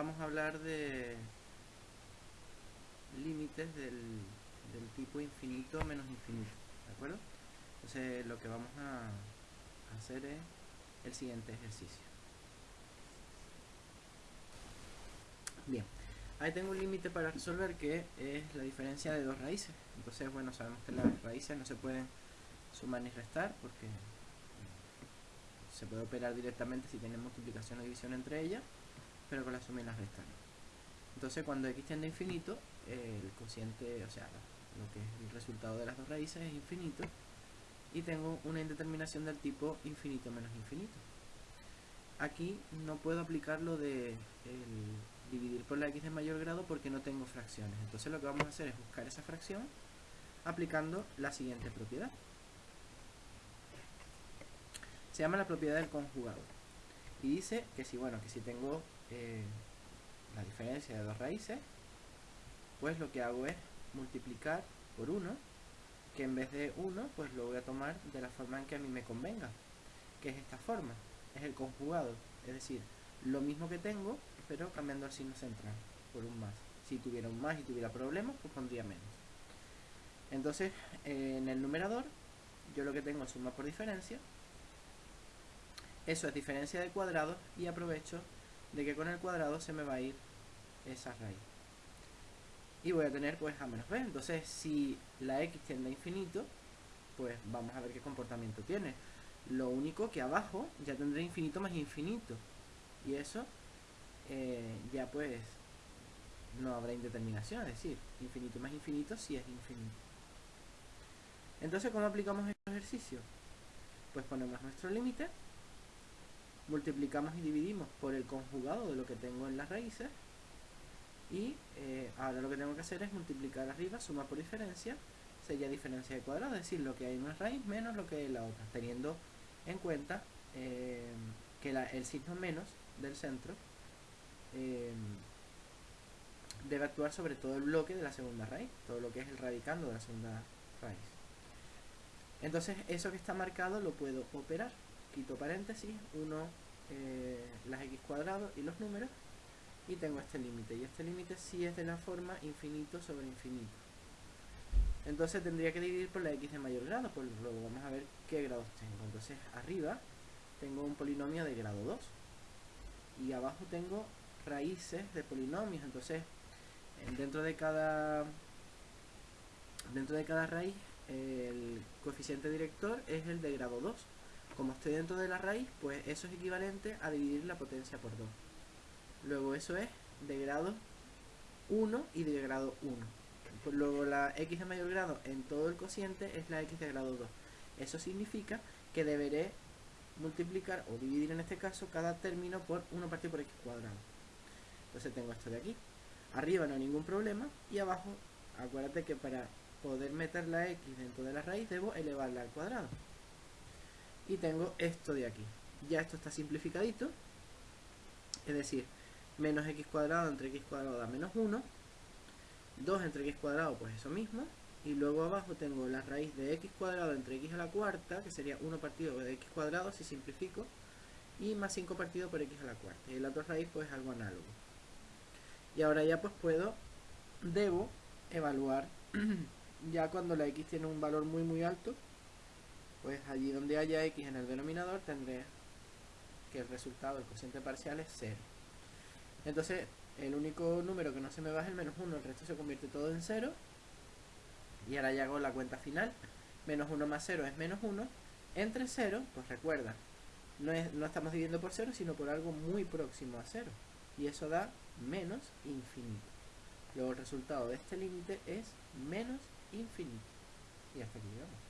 vamos a hablar de límites del, tipo infinito menos infinito, ¿de acuerdo? Entonces lo que vamos a hacer es el siguiente ejercicio. Bien, ahí tengo un límite para resolver que es la diferencia de dos raíces. Entonces, bueno, sabemos que las raíces no se pueden sumar ni restar porque se puede operar directamente si tienen multiplicación o división entre ellas, pero con la suma y la resta Entonces, cuando x tiende a infinito, el cociente, o sea, lo que es el resultado de las dos raíces es infinito y tengo una indeterminación del tipo infinito menos infinito. Aquí no puedo aplicar lo de dividir por la x de mayor grado porque no tengo fracciones. Entonces lo que vamos a hacer es buscar esa fracción aplicando la siguiente propiedad. Se llama la propiedad del conjugado. Y dice que si, bueno, que si tengo la diferencia de dos raíces, pues lo que hago es multiplicar por 1 que en vez de 1, pues lo voy a tomar de la forma en que a mí me convenga, que es esta forma, es el conjugado, es decir, lo mismo que tengo, pero cambiando el signo central, por un más. Si tuviera un más y tuviera problemas, pues pondría menos. Entonces, en el numerador, yo lo que tengo es suma por diferencia, eso es diferencia de cuadrados, y aprovecho de que con el cuadrado se me va a ir esa raíz y voy a tener pues a menos b. Entonces si la x tiende a infinito, pues vamos a ver qué comportamiento tiene. Lo único que abajo ya tendré infinito más infinito. Y eso eh, ya pues no habrá indeterminación, es decir, infinito más infinito si es infinito. Entonces, ¿cómo aplicamos este ejercicio? Pues ponemos nuestro límite, multiplicamos y dividimos por el conjugado de lo que tengo en las raíces, y eh, ahora lo que tengo que hacer es multiplicar arriba, suma por diferencia, sería diferencia de cuadrado, es decir, lo que hay en una raíz menos lo que hay en la otra, teniendo en cuenta eh, que el signo menos del centro eh, debe actuar sobre todo el bloque de la segunda raíz, todo lo que es el radicando de la segunda raíz. Entonces eso que está marcado lo puedo operar, quito paréntesis, 1, las x cuadrados y los números, y tengo este límite. Y este límite sí es de la forma infinito sobre infinito. Entonces tendría que dividir por la x de mayor grado pues luego vamos a ver qué grados tengo. Entonces arriba tengo un polinomio de grado 2 y abajo tengo raíces de polinomios. Entonces dentro de cada dentro de cada raíz el coeficiente director es el de grado 2 como estoy dentro de la raíz pues eso es equivalente a dividir la potencia por 2 Luego eso es de grado 1 y de grado 1. Pues luego la x de mayor grado en todo el cociente es la x de grado 2. Eso significa que deberé multiplicar o dividir en este caso cada término por 1 partido por x cuadrado. Entonces tengo esto de aquí. Arriba no hay ningún problema y abajo, acuérdate que para poder meter la x dentro de la raíz debo elevarla al cuadrado. Y tengo esto de aquí. Ya esto está simplificadito. Es decir, menos x cuadrado entre x cuadrado da menos 1 2 entre x cuadrado pues eso mismo y luego abajo tengo la raíz de x cuadrado entre x a la cuarta que sería 1 partido de x cuadrado si simplifico y más 5 partido por x a la cuarta y la otra raíz pues algo análogo y ahora ya pues puedo debo evaluar ya cuando la x tiene un valor muy muy alto pues allí donde haya x en el denominador tendré que el resultado del cociente parcial es 0 entonces, el único número que no se me va es el menos 1, el resto se convierte todo en 0. Y ahora ya hago la cuenta final. Menos 1 más 0 es menos 1. Entre 0, pues recuerda, no, es, no estamos dividiendo por 0, sino por algo muy próximo a 0. Y eso da menos infinito. Luego el resultado de este límite es menos infinito. Y hasta aquí llegamos.